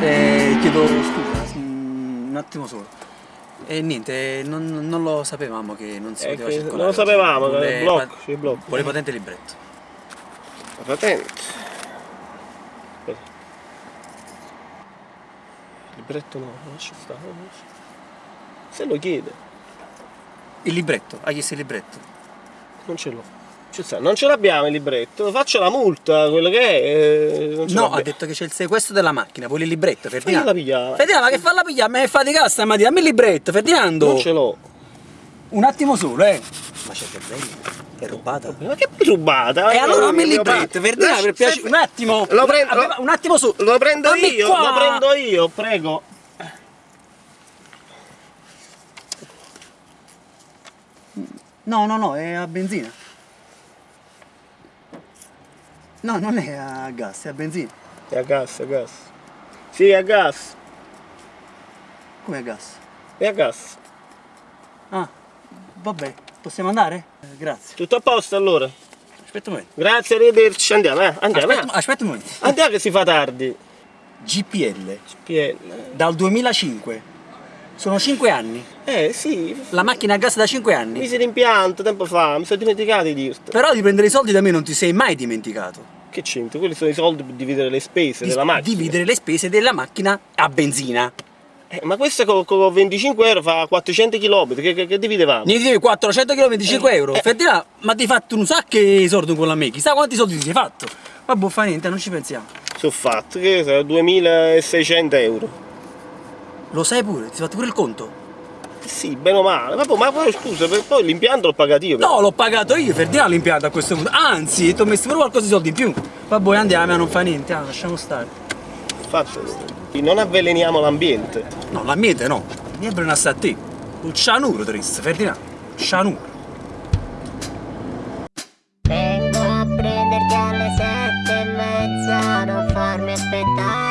Eh, chiedo scusa, un attimo solo. E niente, non, non lo sapevamo che non si Eh, poteva circolare. non lo sapevamo, che Vuole blocco, pa- sì, blocco. Vuole patente libretto. La patente. Aspetta. Libretto no, lascia stare. Se lo chiede, Il libretto, ha chiesto il libretto. non ce l'ho. Ci sta, non ce l'abbiamo il libretto, faccio la multa, quello che è. eh, No, ha detto che c'è il sequestro della macchina, vuole il libretto, Ferdinando. pigliare. Ferdinando, ma che fa la piglia? Me fa di stamattina, dammi il libretto, Ferdinando! Non ce l'ho. Un attimo solo, eh! Ma c'è che bella, è rubata. Ma che rubata? E allora dammi il libretto. Ferdinando, per piacere. Un attimo! Lo prendo- Un attimo su! Lo prendo Dammi io, qua. lo prendo io, prego. No, no, no, è a benzina. No, non è a gas, è a benzina. È a gas, è a gas. Sì, è a gas. Come a gas? È a gas. Ah, vabbè, possiamo andare? Eh, grazie. Tutto a posto allora? Aspetta un momento. Grazie, arrivederci. Andiamo, eh. Andiamo, Aspetta, eh. aspetta un momento. Andiamo che si fa tardi. GPL, PL. dal 2005. Sono 5 anni. Eh sì, La macchina a gas da 5 anni. misi d'impianto tempo fa, mi sono dimenticato di dirti. Però di prendere i soldi da me non ti sei mai dimenticato. Che c'entra? Quelli sono i soldi per dividere le spese Di della macchina. dividere le spese della macchina a benzina. Eh, ma questo con, con 25 euro fa 400 km, che, che, che dividevamo? Ne devi 400 km 25 Eh, euro. eh. Ferdinando, ma ti hai fatto un sacco di soldi con la me. Chissà quanti soldi ti sei fatto. Vabbè, fa niente, non ci pensiamo. Sono fatto, che sono 2600 euro. Lo sai pure, ti sei fatto pure il conto? sì, bene o male. Ma poi, ma poi scusa, poi l'impianto l'ho pagato io. No, l'ho pagato io, per l'impianto a questo punto. Anzi, ti ho messo pure qualcosa di soldi in più. Vabbè, andiamo, non fa niente, ah, lasciamo stare. Fatto. Non avveleniamo l'ambiente. No, l'ambiente no. Mi è sta a te. Un cianuro, Tris, Ferdinando. Cianuro. Vengo a prenderti alle sette e mezza, non farmi aspettare.